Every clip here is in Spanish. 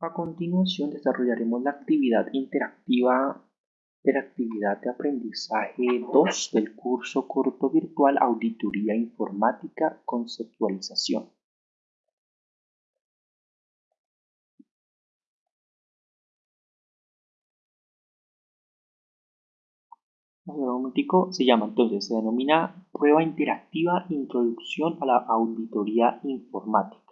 A continuación desarrollaremos la actividad interactiva interactividad de aprendizaje 2 del curso corto virtual Auditoría Informática Conceptualización. se llama entonces, se denomina prueba interactiva Introducción a la Auditoría Informática.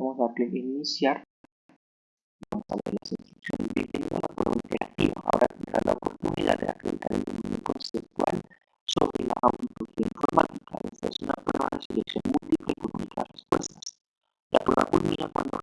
Vamos a dar clic en iniciar. Vamos a ver las instrucciones. Bienvenido a la prueba interactiva. Ahora tendrás la oportunidad de acreditar el dominio conceptual sobre la auditoría informática. Esta es una prueba de selección múltiple con únicas respuestas. La prueba culmina cuando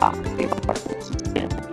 active participant.